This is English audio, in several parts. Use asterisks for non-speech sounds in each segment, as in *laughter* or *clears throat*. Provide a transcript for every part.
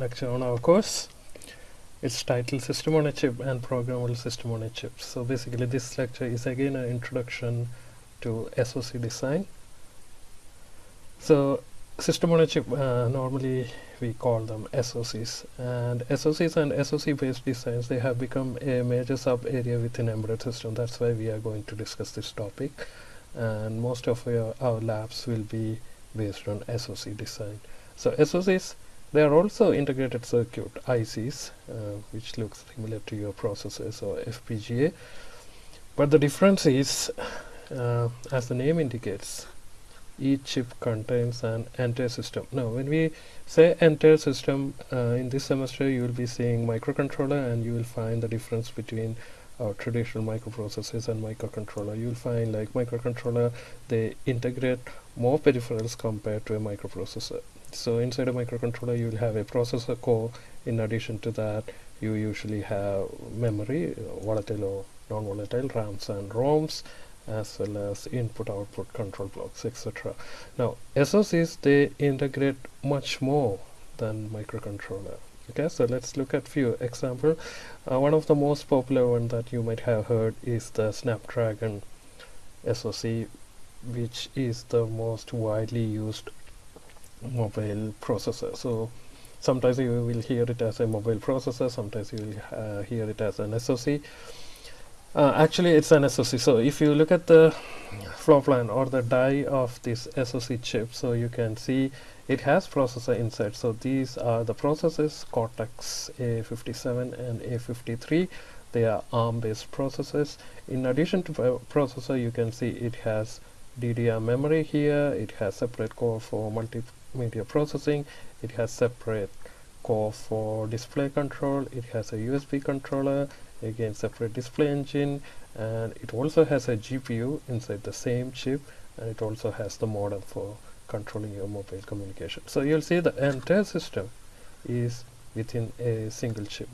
lecture on our course. It's titled System on a Chip and Programmable System on a Chip. So basically this lecture is again an introduction to SOC design. So system on a chip uh, normally we call them SOCs and SOCs and SOC based designs they have become a major sub area within embedded system that's why we are going to discuss this topic and most of our, our labs will be based on SOC design so SOCs they are also integrated circuit ICs uh, which looks similar to your processors or FPGA but the difference is uh, as the name indicates each chip contains an entire system. Now when we say entire system uh, in this semester you will be seeing microcontroller and you will find the difference between our traditional microprocessors and microcontroller. You will find like microcontroller they integrate more peripherals compared to a microprocessor. So inside a microcontroller you will have a processor core. In addition to that you usually have memory, volatile or non-volatile, RAMs and ROMs as well as input output control blocks etc now SOCs they integrate much more than microcontroller. Okay so let's look at few example. Uh, one of the most popular one that you might have heard is the Snapdragon SOC which is the most widely used mobile processor. So sometimes you will hear it as a mobile processor sometimes you will uh, hear it as an SOC uh, actually it's an SOC so if you look at the floor plan or the die of this SOC chip so you can see it has processor inside. So these are the processors Cortex A57 and A53 they are ARM based processors in addition to processor you can see it has DDR memory here. It has separate core for multimedia processing it has separate core for display control it has a USB controller again separate display engine and it also has a GPU inside the same chip and it also has the modem for controlling your mobile communication. So you'll see the entire system is within a single chip.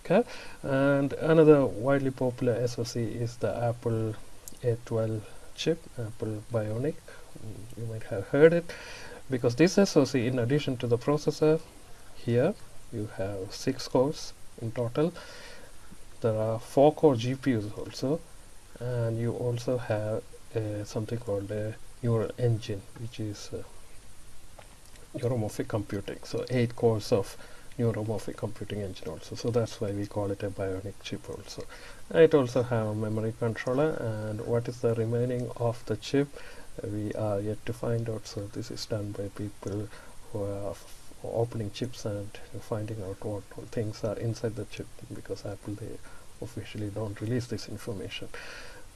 Okay? And another widely popular SoC is the Apple A12 chip Apple Bionic. Mm, you might have heard it because this SoC in addition to the processor here you have six cores in total. There are four core GPUs also and you also have uh, something called a neural engine which is uh, neuromorphic computing. So eight cores of neuromorphic computing engine also. So that's why we call it a bionic chip also. It also have a memory controller and what is the remaining of the chip? uh, we are yet to find out so this is done by people who are opening chips and finding out what things are inside the chip because Apple they officially don't release this information.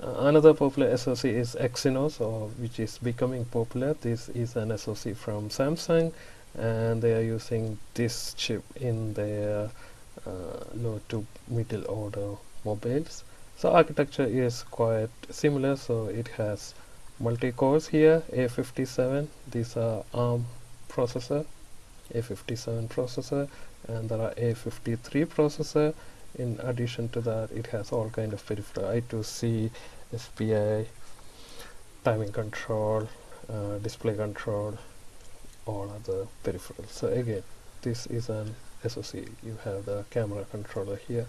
Uh, another popular SoC is Exynos or which is becoming popular. This is an SoC from Samsung and they are using this chip in their uh, low to middle order mobiles. So architecture is quite similar so it has multi-cores here A57 these are ARM processor a57 processor and there are A53 processor. In addition to that it has all kind of peripheral I2C SPI timing control uh, display control all other peripherals. So again this is an SoC you have the camera controller here.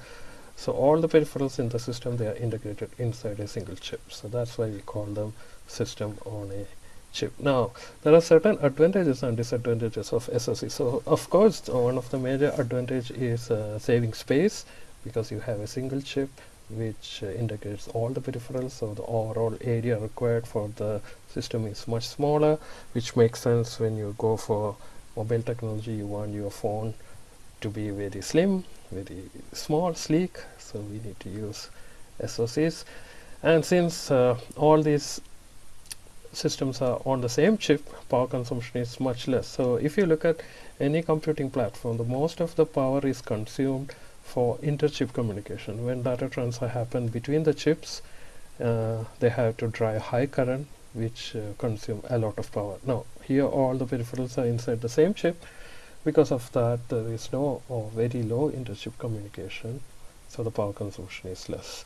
So all the peripherals in the system they are integrated inside a single chip. So that's why we call them system on a chip. Now, there are certain advantages and disadvantages of SoC. So, of course, one of the major advantage is uh, saving space because you have a single chip which uh, integrates all the peripherals so the overall area required for the system is much smaller which makes sense when you go for mobile technology you want your phone to be very slim very small sleek so we need to use SOCs and since uh, all these systems are on the same chip power consumption is much less. So if you look at any computing platform the most of the power is consumed for inter-chip communication. When data transfer happen between the chips uh, they have to drive high current which uh, consume a lot of power. Now here all the peripherals are inside the same chip. Because of that there is no or very low inter-chip communication so the power consumption is less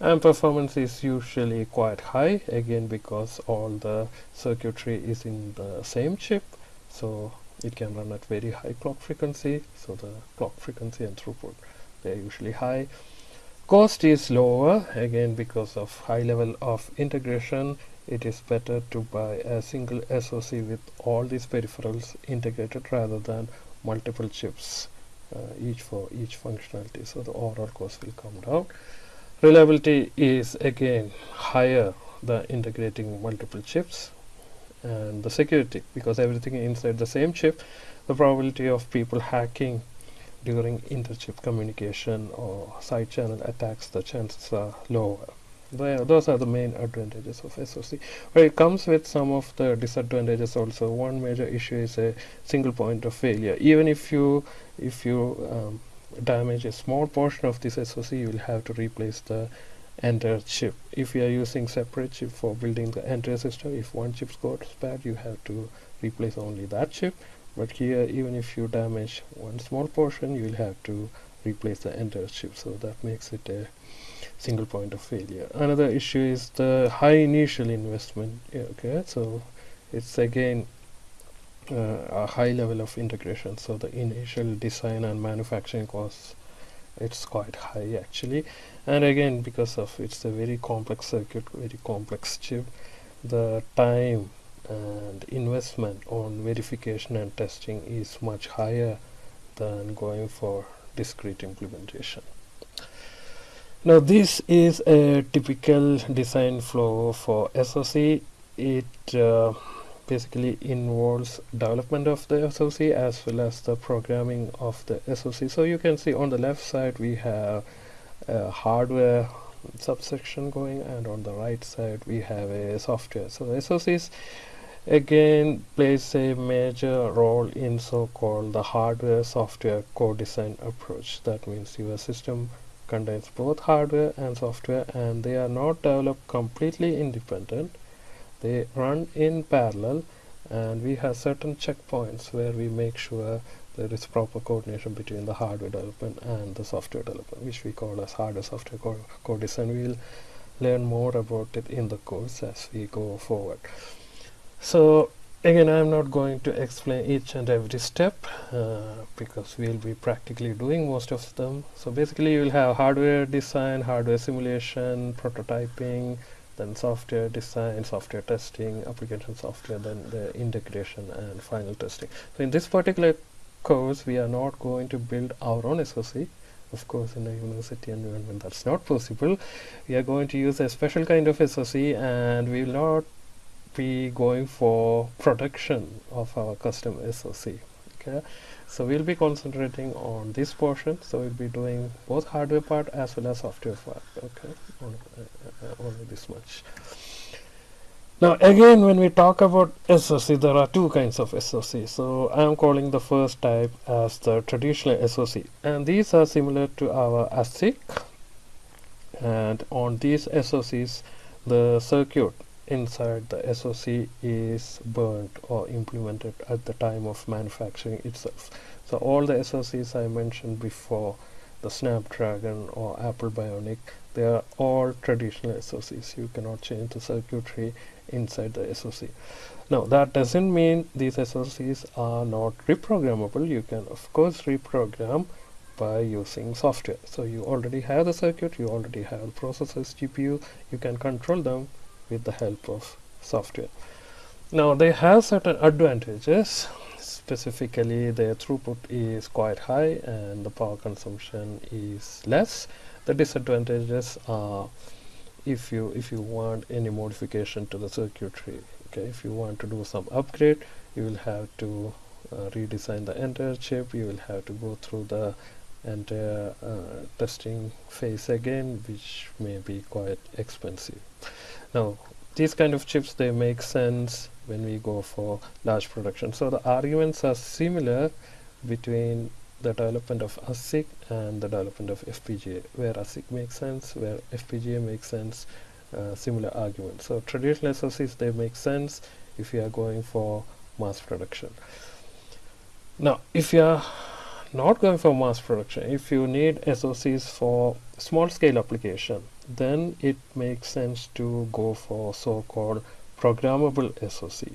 and performance is usually quite high again because all the circuitry is in the same chip so it can run at very high clock frequency so the clock frequency and throughput they're usually high. Cost is lower again because of high level of integration. It is better to buy a single SoC with all these peripherals integrated rather than multiple chips uh, each for each functionality so the overall cost will come down reliability is again higher than integrating multiple chips and the security because everything inside the same chip the probability of people hacking during interchip communication or side channel attacks the chances are lower those are the main advantages of SoC. But it comes with some of the disadvantages also. One major issue is a single point of failure. Even if you if you um, damage a small portion of this SoC, you will have to replace the entire chip. If you are using separate chip for building the entire system, if one chip goes bad, you have to replace only that chip. But here, even if you damage one small portion, you will have to replace the entire chip. So that makes it a single point of failure. Another issue is the high initial investment. Okay, so it's again a high level of integration. So the initial design and manufacturing costs it's quite high actually. And again because of it's a very complex circuit very complex chip the time and investment on verification and testing is much higher than going for discrete implementation. Now this is a typical design flow for SoC it uh, basically involves development of the SoC as well as the programming of the SoC so you can see on the left side we have a hardware subsection going and on the right side we have a software. So the SoCs again plays a major role in so-called the hardware software co-design approach. That means your system contains both hardware and software and they are not developed completely independent they run in parallel and we have certain checkpoints where we make sure there is proper coordination between the hardware development and the software development which we call as hardware software co co-design we'll learn more about it in the course as we go forward. So again I'm not going to explain each and every step uh, because we'll be practically doing most of them. So basically you will have hardware design hardware simulation prototyping then software design software testing application software then the integration and final testing. So in this particular course we are not going to build our own SoC of course in a university environment that's not possible. We are going to use a special kind of SoC and we will not be going for production of our custom SoC okay so we'll be concentrating on this portion. So we'll be doing both hardware part as well as software part okay? Only, uh, uh, only this much. Now again when we talk about SoC there are two kinds of SoC so I am calling the first type as the traditional SoC and these are similar to our ASIC. And on these SoCs the circuit inside the SoC is burnt or implemented at the time of manufacturing itself. So all the SoCs I mentioned before, the Snapdragon or Apple Bionic, they are all traditional SoCs. You cannot change the circuitry inside the SoC. Now that doesn't mean these SoCs are not reprogrammable. You can of course reprogram by using software. So you already have the circuit, you already have processors, GPU, you can control them with the help of software. Now they have certain advantages specifically their throughput is quite high and the power consumption is less. The disadvantages are if you if you want any modification to the circuitry okay if you want to do some upgrade you will have to uh, redesign the entire chip you will have to go through the entire uh, testing phase again which may be quite expensive now these kind of chips they make sense when we go for large production. So the arguments are similar between the development of ASIC and the development of FPGA where ASIC makes sense where FPGA makes sense uh, similar arguments. So traditional SoCs they make sense if you are going for mass production. Now if you are not going for mass production if you need SoCs for small scale application then it makes sense to go for so-called programmable SoC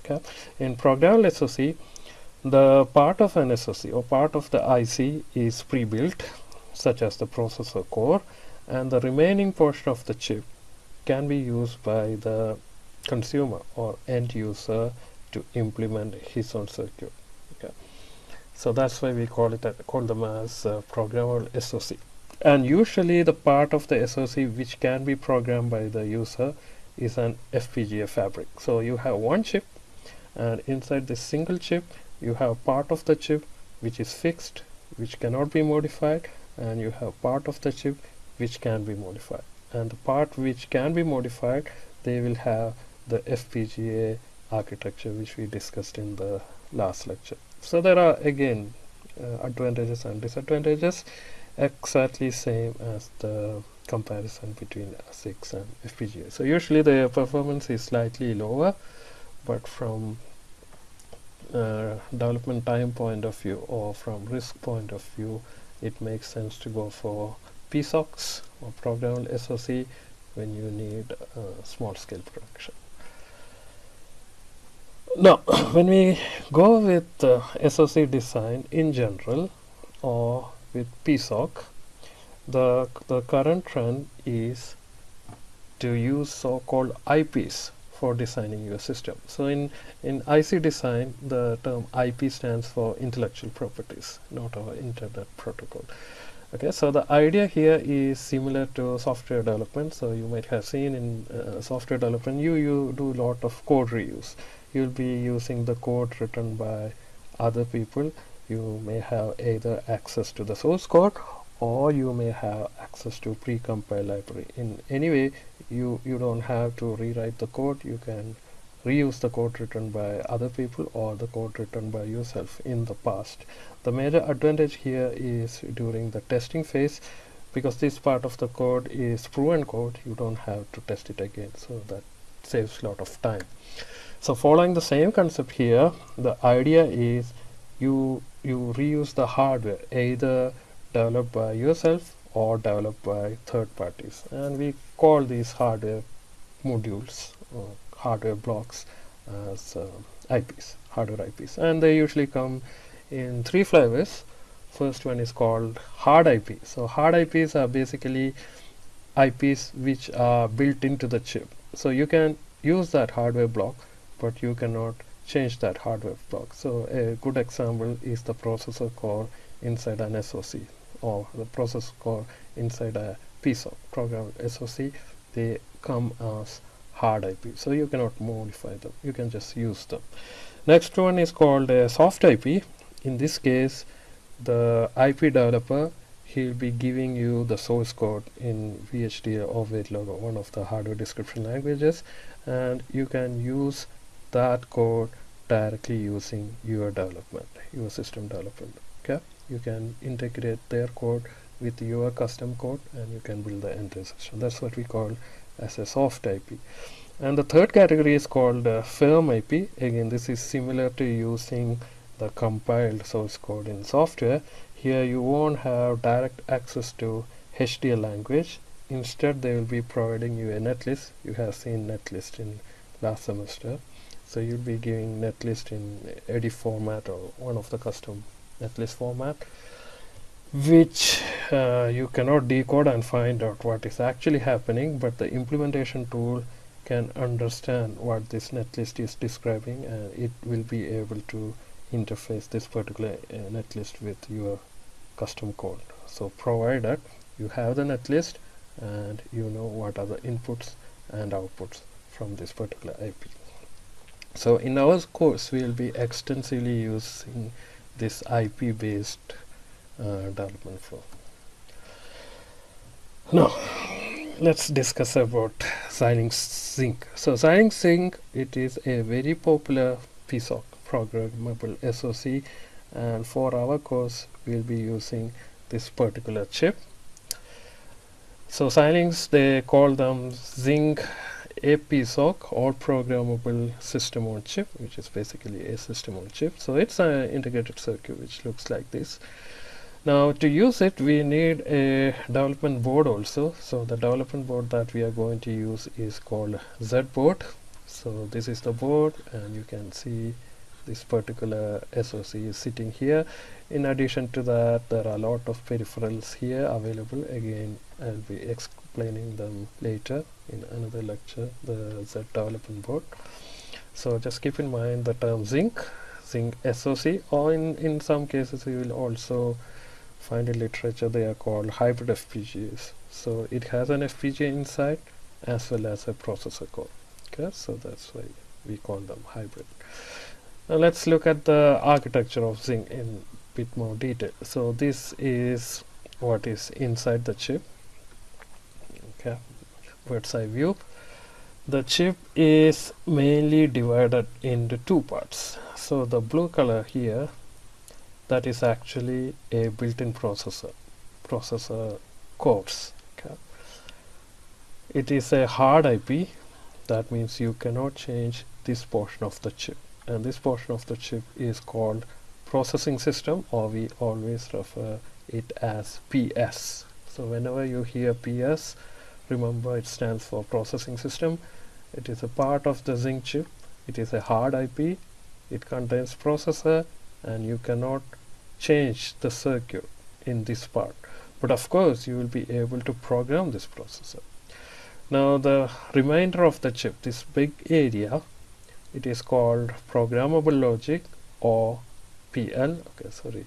okay? In programmable SoC the part of an SoC or part of the IC is pre-built such as the processor core and the remaining portion of the chip can be used by the consumer or end user to implement his own circuit okay? So that's why we call it call them as uh, programmable SoC and usually the part of the SoC which can be programmed by the user is an FPGA fabric. So you have one chip and inside this single chip you have part of the chip which is fixed which cannot be modified and you have part of the chip which can be modified. And the part which can be modified they will have the FPGA architecture which we discussed in the last lecture. So there are again uh, advantages and disadvantages exactly same as the comparison between ASICs and FPGA so usually the performance is slightly lower but from uh, development time point of view or from risk point of view it makes sense to go for PSOCs or programmable SOC when you need uh, small scale production. Now *coughs* when we go with uh, SOC design in general or with PSOC the, the current trend is to use so-called IPs for designing your system. So in, in IC design, the term IP stands for intellectual properties, not our internet protocol. Okay, so the idea here is similar to software development. So you might have seen in uh, software development, you, you do a lot of code reuse. You'll be using the code written by other people. You may have either access to the source code or you may have access to pre-compiled library. In any way, you you don't have to rewrite the code. You can reuse the code written by other people or the code written by yourself in the past. The major advantage here is during the testing phase because this part of the code is proven code you don't have to test it again. So that saves a lot of time. So following the same concept here the idea is you you reuse the hardware either developed by yourself or developed by third parties. And we call these hardware modules or hardware blocks as uh, IPs hardware IPs and they usually come in three flavors. First one is called hard IP so hard IPs are basically IPs which are built into the chip. So you can use that hardware block but you cannot change that hardware block so a good example is the processor core inside an SOC or the processor core inside a piece of program SOC they come as hard IP so you cannot modify them. You can just use them. Next one is called a soft IP in this case the IP developer he'll be giving you the source code in VHDL or or one of the hardware description languages and you can use that code directly using your development your system development okay? You can integrate their code with your custom code and you can build the entire system. That's what we call as a soft IP and the third category is called uh, firm IP again this is similar to using the compiled source code in software. Here you won't have direct access to HDL language. Instead they will be providing you a netlist. You have seen netlist in last semester so you'll be giving netlist in EDI format or one of the custom netlist format which uh, you cannot decode and find out what is actually happening but the implementation tool can understand what this netlist is describing and it will be able to interface this particular uh, netlist with your custom code. So provided you have the netlist and you know what are the inputs and outputs from this particular IP so in our course we will be extensively using this IP based uh, development flow. Now let's discuss about Xilinx Zynq. So Xilinx Zynq it is a very popular piece of programmable SoC and for our course we'll be using this particular chip. So Xilinx they call them Zynq APSOC or programmable system on chip which is basically a system on chip. So it's an integrated circuit which looks like this. Now to use it we need a development board also. So the development board that we are going to use is called Z board. So this is the board and you can see this particular SOC is sitting here. In addition to that there are a lot of peripherals here available. Again I'll be explaining them later in another lecture the Z development board. So just keep in mind the term Zynq Zynq SOC or in, in some cases you will also find in literature they are called hybrid FPGAs so it has an FPGA inside as well as a processor core okay? So that's why we call them hybrid. Now let's look at the architecture of Zynq in bit more detail. So this is what is inside the chip okay bird's eye view. The chip is mainly divided into two parts. So the blue color here that is actually a built-in processor processor cores. Okay. It is a hard IP that means you cannot change this portion of the chip. And this portion of the chip is called processing system or we always refer it as PS so whenever you hear PS remember it stands for processing system. It is a part of the Zynq chip. It is a hard IP it contains processor and you cannot change the circuit in this part. But of course you will be able to program this processor. Now the remainder of the chip this big area it is called programmable logic or PL okay sorry.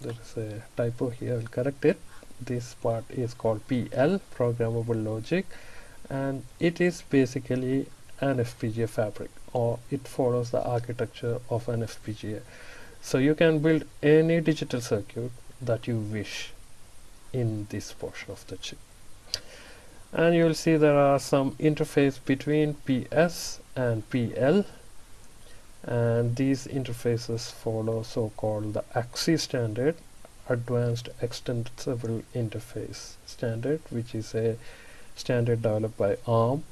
There is a typo here. I'll correct it this part is called PL programmable logic and it is basically an FPGA fabric or it follows the architecture of an FPGA so you can build any digital circuit that you wish in this portion of the chip. And you will see there are some interface between PS and PL and these interfaces follow so-called the AXI standard advanced extensible interface standard which is a standard developed by ARM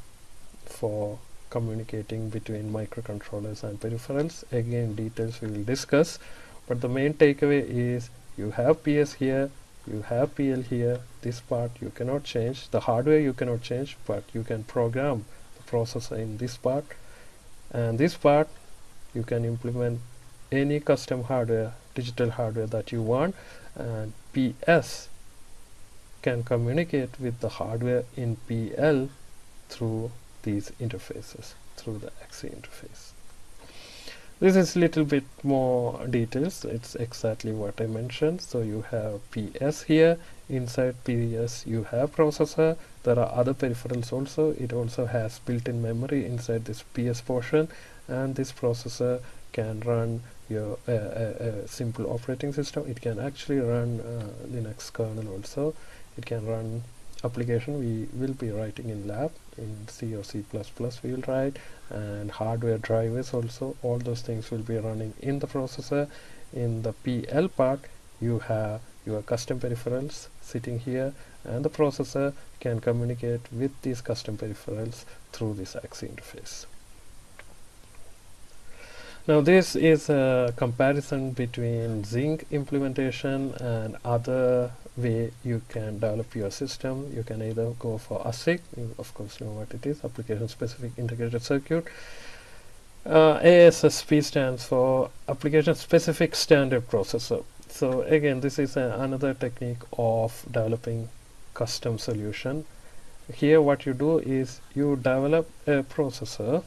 for communicating between microcontrollers and peripherals. Again details we will discuss but the main takeaway is you have PS here you have PL here. This part you cannot change. The hardware you cannot change but you can program the processor in this part. And this part you can implement any custom hardware digital hardware that you want Uh, and PS can communicate with the hardware in PL through these interfaces through the AXI interface. This is a little bit more details. It's exactly what I mentioned. So you have PS here. Inside PS you have processor. There are other peripherals also. It also has built-in memory inside this PS portion. And this processor can run your uh, a simple operating system. It can actually run uh, Linux kernel also. It can run application. We will be writing in lab in C or C++ we will write and hardware drivers also. All those things will be running in the processor. In the PL part you have your custom peripherals sitting here and the processor can communicate with these custom peripherals through this AXI interface now this is a comparison between Zynq implementation and other way you can develop your system. You can either go for ASIC, you of course know what it is, application specific integrated circuit. Uh, ASSP stands for application specific standard processor. So again this is another technique of developing custom solution. Here what you do is you develop a processor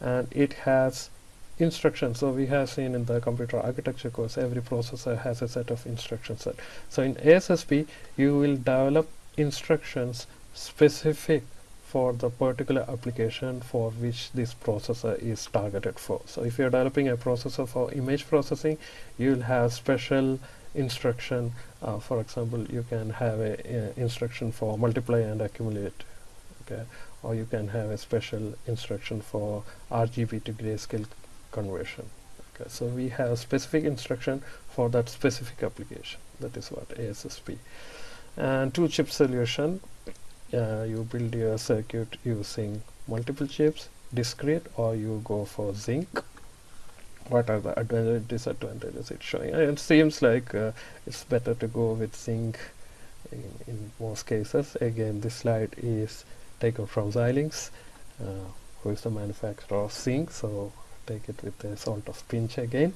and it has instructions. So we have seen in the computer architecture course every processor has a set of instruction set so in ASSP you will develop instructions specific for the particular application for which this processor is targeted for. So if you're developing a processor for image processing you will have special instruction. Uh, for example you can have a, a instruction for multiply and accumulate okay? Or you can have a special instruction for RGB to grayscale conversion. Okay so we have specific instruction for that specific application. That is what ASSP and two chip solution uh, you build your circuit using multiple chips discrete or you go for Zynq. What are the advantages disadvantages it's showing? And it seems like uh, it's better to go with Zynq in, in, most cases. Again this slide is taken from Xilinx uh, who is the manufacturer of Zynq so take it with a salt of pinch again.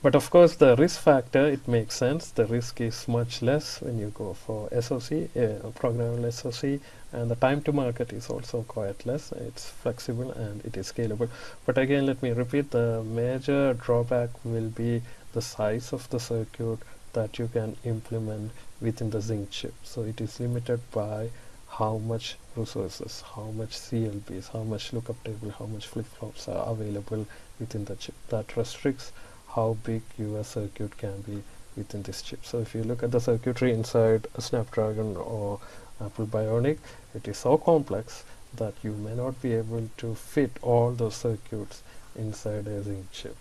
But of course the risk factor it makes sense. The risk is much less when you go for SOC uh, programmable SOC and the time to market is also quite less. It's flexible and it is scalable. But again let me repeat the major drawback will be the size of the circuit that you can implement within the Zynq chip. So it is limited by how much resources how much CLBs how much lookup table how much flip-flops are available within the chip that restricts how big your circuit can be within this chip. So if you look at the circuitry inside a Snapdragon or Apple Bionic, it is so complex that you may not be able to fit all those circuits inside a Zynq chip.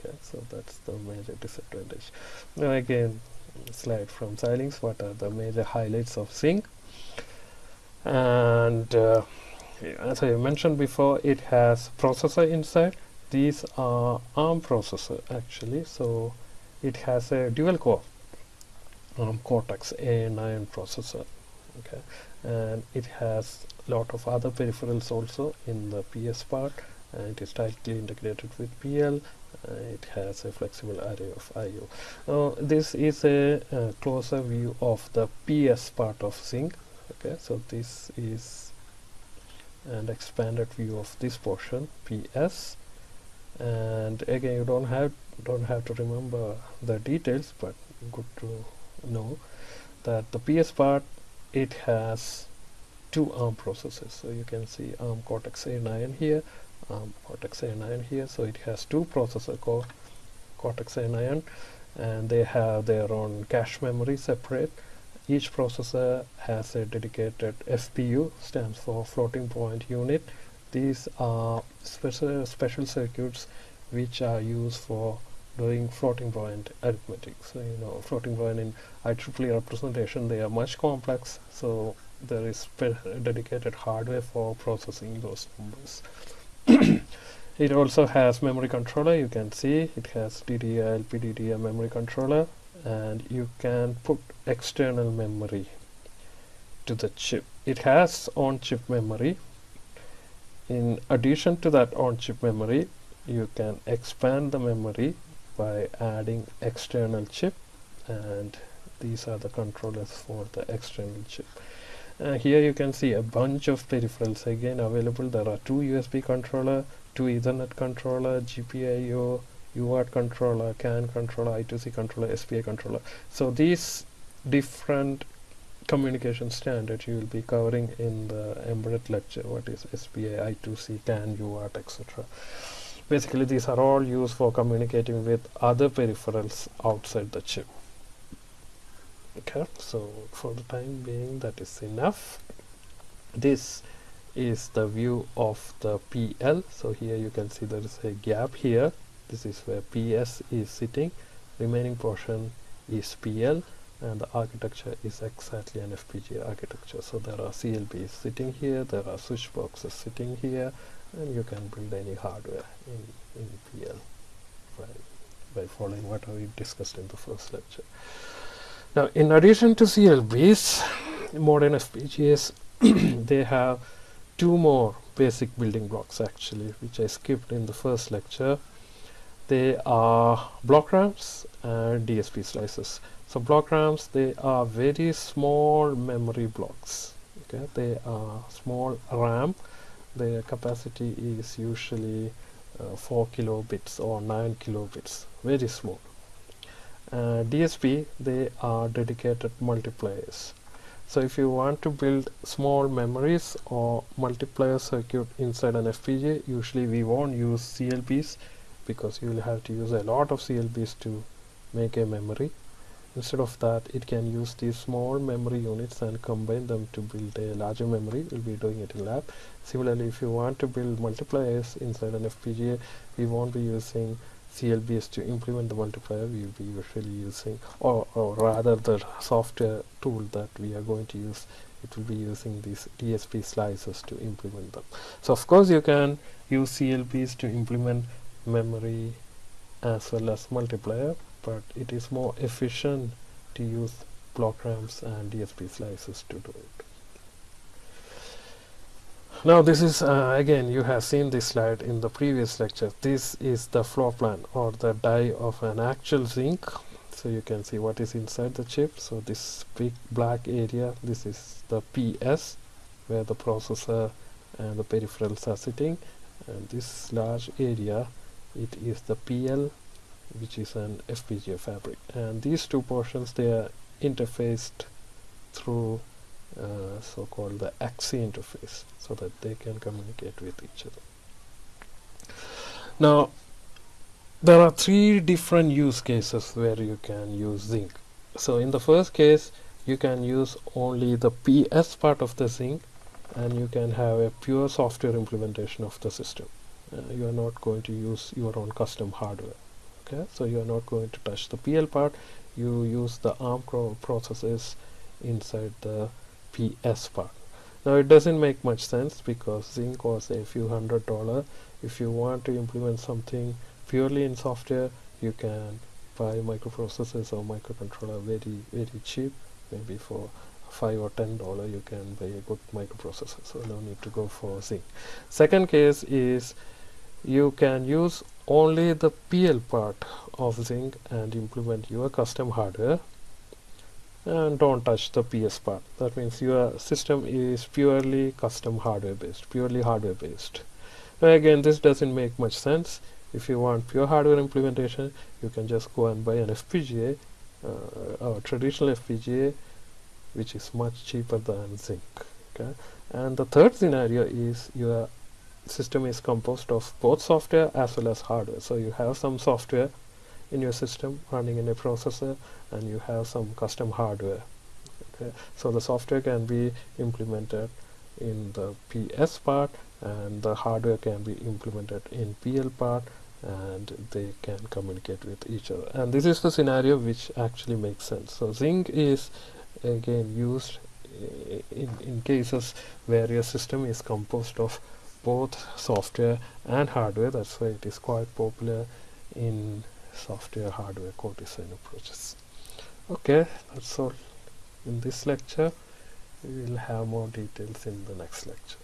Okay, so that's the major disadvantage. Now again, slide from Xilinx, what are the major highlights of Zynq? And uh, as I mentioned before, it has processor inside. These are ARM processor actually. So it has a dual core ARM Cortex A9 processor okay? And it has lot of other peripherals also in the PS part. And it is tightly integrated with PL uh, it has a flexible array of I.O. This is a, a closer view of the PS part of Zynq okay so this is an expanded view of this portion PS and again you don't have don't have to remember the details but good to know that the PS part it has two ARM processors so you can see ARM Cortex A9 here ARM Cortex A9 here. So it has two processor core Cortex A9 and they have their own cache memory separate each processor has a dedicated FPU stands for floating point unit these are special, special circuits which are used for doing floating point arithmetic. So, you know, floating point in IEEE representation, they are much complex. So, there is dedicated hardware for processing those numbers. *coughs* it also has memory controller. You can see it has DDR, LPDDR memory controller and you can put external memory to the chip. It has on-chip memory. In addition to that on-chip memory you can expand the memory by adding external chip and these are the controllers for the external chip. Uh, here you can see a bunch of peripherals. Again available. There are two USB controller two Ethernet controller GPIO UART controller CAN controller I2C controller SPI controller so these different communication standards you will be covering in the embedded lecture what is SPI, I2C, CAN, UART, etc. Basically these are all used for communicating with other peripherals outside the chip. Okay, so for the time being that is enough. This is the view of the PL. So here you can see there is a gap here. This is where PS is sitting. Remaining portion is PL and the architecture is exactly an FPGA architecture. So there are CLBs sitting here there are switch boxes sitting here and you can build any hardware in, in PL by, by following what we discussed in the first lecture. Now in addition to CLBs modern FPGAs *clears throat* they have two more basic building blocks actually which I skipped in the first lecture they are block RAMs and DSP slices. So block RAMs they are very small memory blocks okay? They are small RAM. Their capacity is usually uh, 4 kilobits or 9 kilobits very small. Uh, DSP they are dedicated multipliers. So if you want to build small memories or multiplier circuit inside an FPGA usually we won't use CLBs because you will have to use a lot of CLBs to make a memory. Instead of that it can use these small memory units and combine them to build a larger memory. We'll be doing it in lab. Similarly if you want to build multipliers inside an FPGA we won't be using CLBs to implement the multiplier. We will be usually using or, or rather the software tool that we are going to use. It will be using these DSP slices to implement them. So of course you can use CLBs to implement memory as well as multiplier but it is more efficient to use block RAMs and DSP slices to do it. now this is uh, again you have seen this slide in the previous lecture this is the floor plan or the die of an actual Zynq. So you can see what is inside the chip. So this big black area this is the PS where the processor and the peripherals are sitting. And this large area it is the PL which is an FPGA fabric. And these two portions they are interfaced through uh, so-called the AXI interface so that they can communicate with each other. Now there are three different use cases where you can use Zynq. So in the first case you can use only the PS part of the Zynq and you can have a pure software implementation of the system uh, you are not going to use your own custom hardware okay? So you are not going to touch the PL part. You use the ARM processes inside the PS part. Now it doesn't make much sense because Zynq costs a few hundred dollar. If you want to implement something purely in software you can buy microprocessors or microcontroller very very cheap. Maybe for five or ten dollar you can buy a good microprocessor. So no need to go for Zynq. Second case is you can use only the PL part of Zynq and implement your custom hardware. And don't touch the PS part. That means your system is purely custom hardware based purely hardware based. Now again this doesn't make much sense. If you want pure hardware implementation you can just go and buy an FPGA uh, a traditional FPGA which is much cheaper than Zynq okay? And the third scenario is your system is composed of both software as well as hardware. So you have some software in your system running in a processor and you have some custom hardware. Okay? So the software can be implemented in the PS part and the hardware can be implemented in PL part and they can communicate with each other. And this is the scenario which actually makes sense. So Zynq is again used in, in cases where your system is composed of both software and hardware. That's why it is quite popular in software hardware co-design approaches. Okay that's all in this lecture. We will have more details in the next lecture